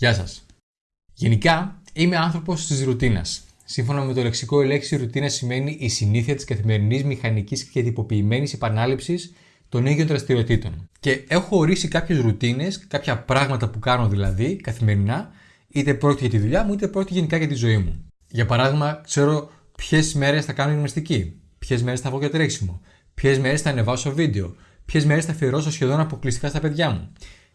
Γεια σας. Γενικά, είμαι άνθρωπος της ρουτίνας. Σύμφωνα με το λεξικό, η λέξη ρουτίνα σημαίνει η συνήθεια της καθημερινής μηχανικής και τυποποιημένης επανάληψης των ίδιων δραστηριοτήτων. Και έχω ορίσει κάποιες ρουτίνες, κάποια πράγματα που κάνω δηλαδή καθημερινά, είτε πρόκειται για τη δουλειά μου, είτε πρόκειται γενικά για τη ζωή μου. Για παράδειγμα, ξέρω ποιες μέρες θα κάνω γυμναστική, ποιες μέρες θα βγω για τρέξιμο, ποιες μέρες θα ανεβάσω βίντεο, ποιες μέρες θα αφιερώσω σχεδόν αποκλειστικά στα παιδιά μου.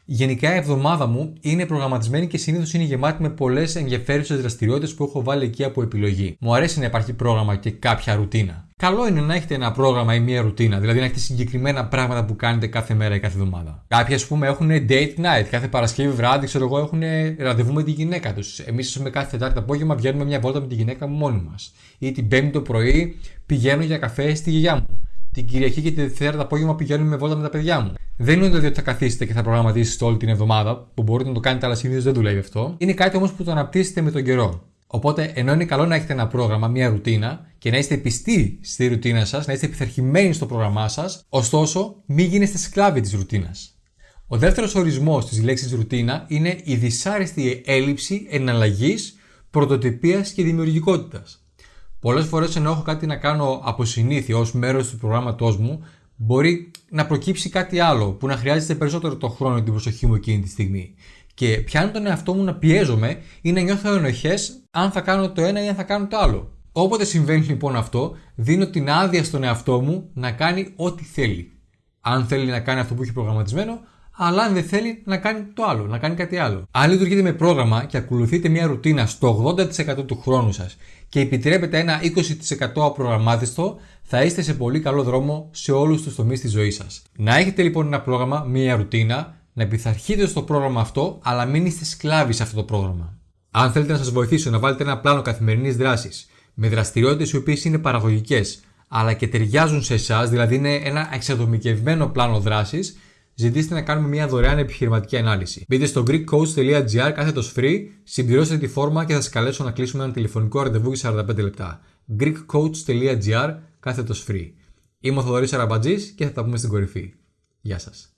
Γενικά η εβδομάδα μου είναι προγραμματισμένη και συνήθως είναι γεμάτη με πολλές ενδιαφέρουσες δραστηριότητες που έχω βάλει εκεί από επιλογή. Μου αρέσει να υπάρχει πρόγραμμα και κάποια ρουτίνα. Καλό είναι να έχετε ένα πρόγραμμα ή μια ρουτίνα, δηλαδή να έχετε συγκεκριμένα πράγματα που κάνετε κάθε μέρα ή κάθε εβδομάδα. Κάποιοι, ας πούμε, έχουν date night, κάθε Παρασκευή βράδυ, ξέρω εγώ, έχουν ραντεβού με τη γυναίκα τους. Εμείς, ας πούμε, κάθε Τετάρτη απόγευμα βγαίνουμε μια βόλτα με τη γυναίκα μου μόνοι μας. Ή την Πέμπτη το πρωί πηγαίνω για καφέ στη γιαγιά μου την Κυριακή και τη Δευτέρα το απόγευμα πηγαίνουμε με βόλτα με τα παιδιά μου. Δεν είναι δηλαδή ότι θα καθίσετε και θα προγραμματίσετε όλη την εβδομάδα, που μπορείτε να το κάνετε, αλλά συνήθως δεν δουλεύει αυτό. Είναι κάτι όμως που το αναπτύσσετε με τον καιρό. Οπότε, ενώ είναι καλό να έχετε ένα πρόγραμμα, μια ρουτίνα και να είστε πιστοί στη ρουτίνα σας, να είστε επιθαρχημένοι στο πρόγραμμά σας, ωστόσο, μην γίνεστε σκλάβοι της ρουτίνας. Ο δεύτερος ορισμός της λέξης ρουτίνα είναι η δυσάρεστη έλλειψη εναλλαγής, πρωτοτυπίας και δημιουργικότητας. Πολλές φορές ενώ έχω κάτι να κάνω από συνήθεια ως μέρος του προγράμματός μου, μπορεί να προκύψει κάτι άλλο που να χρειάζεται περισσότερο το χρόνο και την προσοχή μου εκείνη τη στιγμή. Και πιάνω τον εαυτό μου να πιέζομαι ή να νιώθω ενοχές αν θα κάνω το ένα ή αν θα κάνω το άλλο. Όποτε συμβαίνει λοιπόν αυτό, δίνω την άδεια στον εαυτό μου να κάνει ό,τι θέλει. Αν θέλει να κάνει αυτό που έχει προγραμματισμένο, αλλά αν δεν θέλει να κάνει το άλλο, να κάνει κάτι άλλο. Αν λειτουργείτε με πρόγραμμα και ακολουθείτε μια ρουτίνα στο 80% του χρόνου σας και επιτρέπετε ένα 20% απρογραμμάτιστο, θα είστε σε πολύ καλό δρόμο σε όλους τους τομείς της ζωής σας. Να έχετε λοιπόν ένα πρόγραμμα, μια ρουτίνα, να πειθαρχείτε στο πρόγραμμα αυτό, αλλά μην είστε σκλάβοι σε αυτό το πρόγραμμα. Αν θέλετε να σας βοηθήσω να βάλετε ένα πλάνο καθημερινής δράσης με δραστηριότητες οι οποίες είναι παραγωγικές, αλλά και ταιριάζουν σε εσάς, δηλαδή είναι ένα εξατομικευμένο πλάνο δράσης, ζητήστε να κάνουμε μια δωρεάν επιχειρηματική ανάλυση. Μπείτε στο greekcoach.gr κάθετος free, συμπληρώστε τη φόρμα και θα σας καλέσω να κλείσουμε ένα τηλεφωνικό ραντεβού για 45 λεπτά. greekcoach.gr κάθετος free. Είμαι ο Θοδωρής Αραμπατζής και θα τα πούμε στην κορυφή. Γεια σας.